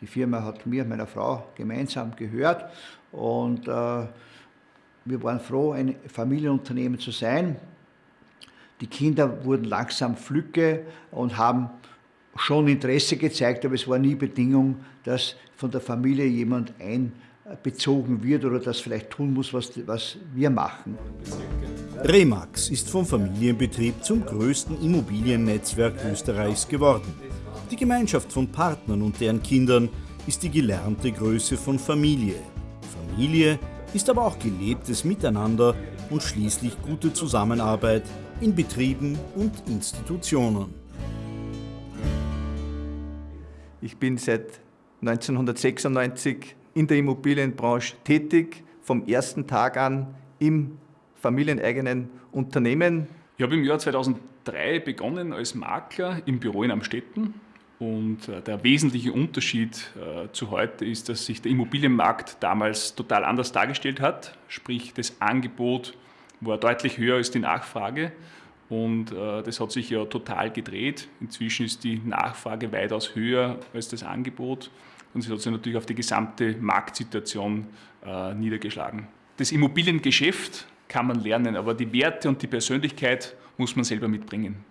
Die Firma hat mir und meiner Frau gemeinsam gehört und äh, wir waren froh, ein Familienunternehmen zu sein. Die Kinder wurden langsam Flücke und haben schon Interesse gezeigt, aber es war nie Bedingung, dass von der Familie jemand einbezogen wird oder das vielleicht tun muss, was, was wir machen. Remax ist vom Familienbetrieb zum größten Immobiliennetzwerk Österreichs geworden. Die Gemeinschaft von Partnern und deren Kindern ist die gelernte Größe von Familie. Familie ist aber auch gelebtes Miteinander und schließlich gute Zusammenarbeit in Betrieben und Institutionen. Ich bin seit 1996 in der Immobilienbranche tätig, vom ersten Tag an im familieneigenen Unternehmen. Ich habe im Jahr 2003 begonnen als Makler im Büro in Amstetten und äh, der wesentliche Unterschied äh, zu heute ist, dass sich der Immobilienmarkt damals total anders dargestellt hat. Sprich, das Angebot war deutlich höher als die Nachfrage. Und äh, das hat sich ja total gedreht. Inzwischen ist die Nachfrage weitaus höher als das Angebot. Und es hat sich natürlich auf die gesamte Marktsituation niedergeschlagen. Das Immobiliengeschäft kann man lernen, aber die Werte und die Persönlichkeit muss man selber mitbringen.